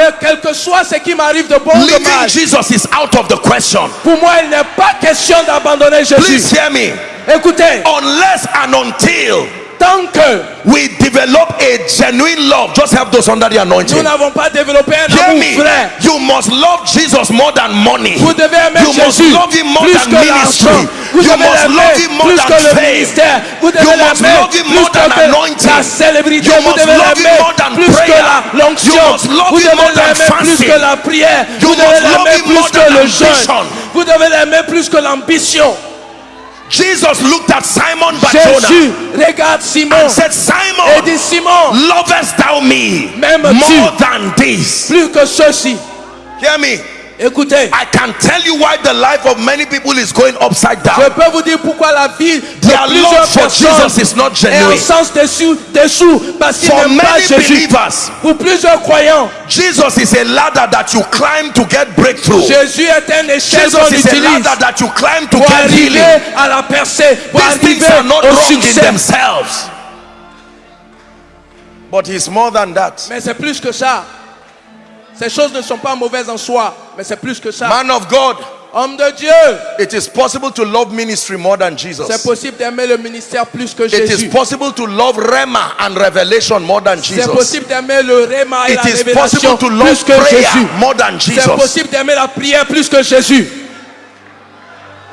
Que quel que soit ce qui m'arrive de bon ou de Leaving mal, Jesus is out of the question. pour moi, il n'est pas question d'abandonner Jésus. Please hear me. Écoutez, Unless and until tant que we develop a genuine love, just have those under the nous anointing. n'avons pas développé un Hear amour me. vrai, You must love Jesus more than money. vous devez aimer You must Jésus love him more plus than que ministry. l'argent. Vous You devez must love l'aimer him more plus than que le fame. ministère. Vous devez You must l'aimer love him plus more than que anointing. la célébrité. You Vous must devez love him l'aimer more than plus que l'onction. You must love Vous him devez more than l'aimer plus que la prière. You Vous devez must love l'aimer him more plus than que le jeûne. Vous devez l'aimer plus que l'ambition. Jesus looked at Simon Jésus regarde Simon and said, et Simon, dit Simon, lovest thou me more than this? plus que ceci. Hear me. Écoutez, I can tell you why the life of many people is going upside down. je peux vous dire pourquoi la vie de Their plusieurs personnes Jesus is not est en sens dessous, dessous parce qu'ils For n'aiment pas Jésus. believers, Pour plusieurs croyants, Jesus is a ladder that you climb to get breakthrough. Jésus est un échelle Jesus qu'on is a ladder that you climb to pour get arriver healing. à la percée, pour These things are not au wrong in themselves. But he's more than that. Mais c'est plus que ça. Ces choses ne sont pas mauvaises en soi, mais c'est plus que ça. Man of God, Homme de Dieu, it is possible to love ministry more than c'est Jesus. possible d'aimer le ministère plus que It is Jésus. possible to love Rema and revelation more than C'est Jesus. possible d'aimer le réma et It la révélation plus que Jésus. more than C'est Jesus. possible d'aimer la prière plus que Jésus.